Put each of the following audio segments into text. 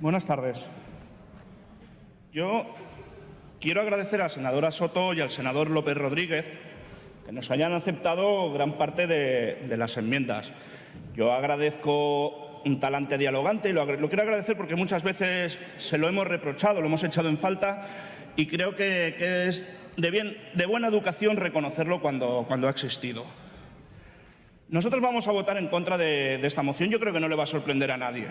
Buenas tardes. Yo quiero agradecer a la senadora Soto y al senador López Rodríguez que nos hayan aceptado gran parte de, las enmiendas. Yo agradezco un talante dialogante y lo, quiero agradecer porque muchas veces se lo hemos reprochado, lo hemos echado en falta y creo que, es de, bien, de buena educación reconocerlo cuando, cuando ha existido. Nosotros vamos a votar en contra de, esta moción. Yo creo que no le va a sorprender a nadie.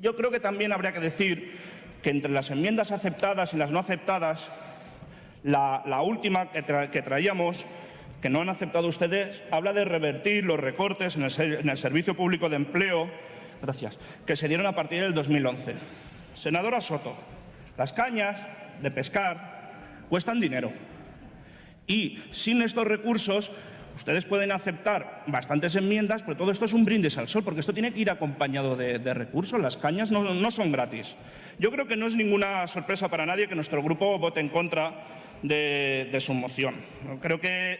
Yo creo que también habría que decir que entre las enmiendas aceptadas y las no aceptadas, la, última que, traíamos, que no han aceptado ustedes, habla de revertir los recortes en el, Servicio Público de Empleo gracias, que se dieron a partir del 2011. Senadora Soto, las cañas de pescar cuestan dinero y sin estos recursos Ustedes pueden aceptar bastantes enmiendas, pero todo esto es un brindis al sol, porque esto tiene que ir acompañado de, recursos. Las cañas no, son gratis. Yo creo que no es ninguna sorpresa para nadie que nuestro grupo vote en contra de, su moción. Creo que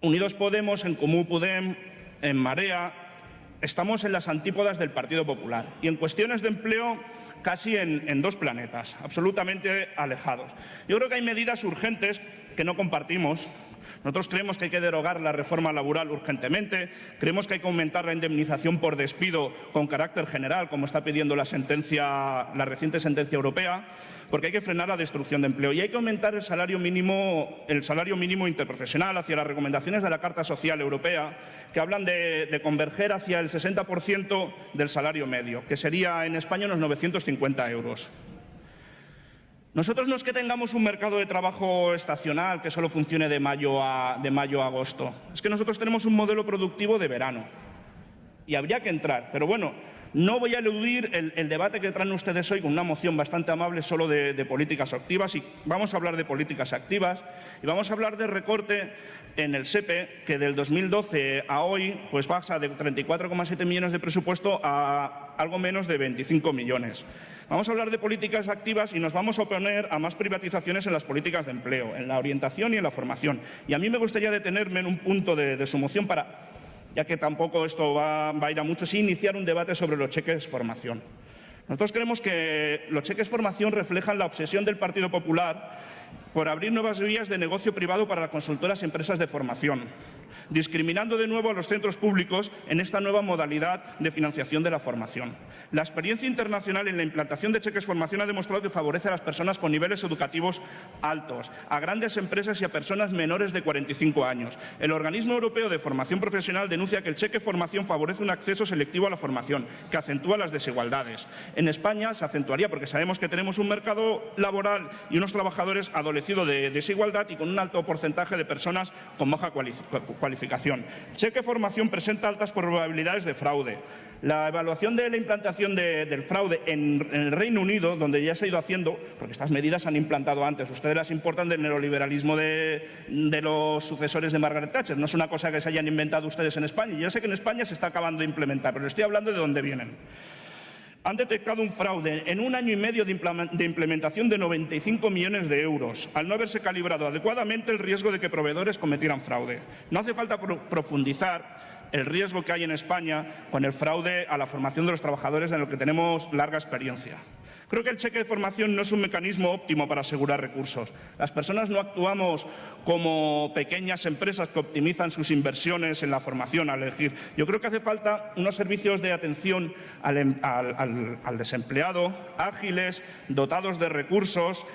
Unidos Podemos, en Comú Podem, en Marea, estamos en las antípodas del Partido Popular y en cuestiones de empleo casi en, dos planetas, absolutamente alejados. Yo creo que hay medidas urgentes que no compartimos, nosotros creemos que hay que derogar la reforma laboral urgentemente, creemos que hay que aumentar la indemnización por despido con carácter general, como está pidiendo la, sentencia, la reciente sentencia europea, porque hay que frenar la destrucción de empleo y hay que aumentar el salario mínimo, el salario mínimo interprofesional hacia las recomendaciones de la Carta Social Europea, que hablan de, de converger hacia el 60% del salario medio, que sería en España unos 950 euros. Nosotros no es que tengamos un mercado de trabajo estacional que solo funcione de mayo a, de mayo a agosto. Es que nosotros tenemos un modelo productivo de verano. Y habría que entrar. Pero bueno, no voy a eludir el, debate que traen ustedes hoy con una moción bastante amable solo de, políticas activas y vamos a hablar de políticas activas y vamos a hablar de recorte en el SEPE que del 2012 a hoy pues pasa de 34,7 millones de presupuesto a algo menos de 25 millones. Vamos a hablar de políticas activas y nos vamos a oponer a más privatizaciones en las políticas de empleo, en la orientación y en la formación. Y a mí me gustaría detenerme en un punto de su moción para ya que tampoco esto va, a ir a mucho, sí iniciar un debate sobre los cheques formación. Nosotros creemos que los cheques formación reflejan la obsesión del Partido Popular por abrir nuevas vías de negocio privado para las consultoras y empresas de formación discriminando de nuevo a los centros públicos en esta nueva modalidad de financiación de la formación. La experiencia internacional en la implantación de cheques formación ha demostrado que favorece a las personas con niveles educativos altos, a grandes empresas y a personas menores de 45 años. El Organismo Europeo de Formación Profesional denuncia que el cheque formación favorece un acceso selectivo a la formación, que acentúa las desigualdades. En España se acentuaría porque sabemos que tenemos un mercado laboral y unos trabajadores adolecidos de desigualdad y con un alto porcentaje de personas con baja cualificación Cheque formación presenta altas probabilidades de fraude. La evaluación de la implantación del fraude en, el Reino Unido, donde ya se ha ido haciendo, porque estas medidas se han implantado antes, ustedes las importan del neoliberalismo de, los sucesores de Margaret Thatcher, no es una cosa que se hayan inventado ustedes en España. Yo sé que en España se está acabando de implementar, pero estoy hablando de dónde vienen han detectado un fraude en un año y medio de implementación de 95 millones de euros, al no haberse calibrado adecuadamente el riesgo de que proveedores cometieran fraude. No hace falta profundizar el riesgo que hay en España con el fraude a la formación de los trabajadores en lo que tenemos larga experiencia. Creo que el cheque de formación no es un mecanismo óptimo para asegurar recursos. Las personas no actuamos como pequeñas empresas que optimizan sus inversiones en la formación al elegir. Yo creo que hace falta unos servicios de atención al, em, desempleado ágiles, dotados de recursos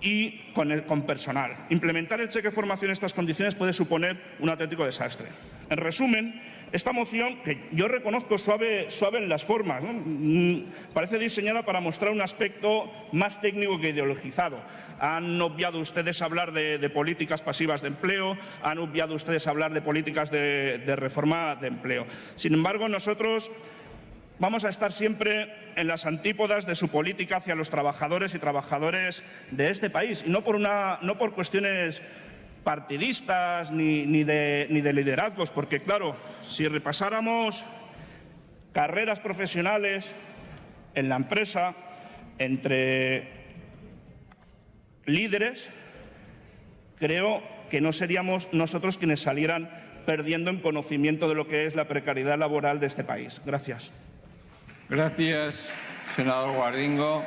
y con, con, personal. Implementar el cheque de formación en estas condiciones puede suponer un auténtico desastre. En resumen, esta moción, que yo reconozco suave, en las formas, mm, parece diseñada para mostrar un aspecto más técnico que ideologizado. Han obviado ustedes hablar de, políticas pasivas de empleo, han obviado ustedes hablar de políticas de, de reforma de empleo. Sin embargo, nosotros vamos a estar siempre en las antípodas de su política hacia los trabajadores y trabajadores de este país, y no por, una, no por cuestiones partidistas ni, de, ni de liderazgos, porque claro, si repasáramos carreras profesionales en la empresa entre líderes, creo que no seríamos nosotros quienes salieran perdiendo en conocimiento de lo que es la precariedad laboral de este país. Gracias. Gracias, senador Guardingo.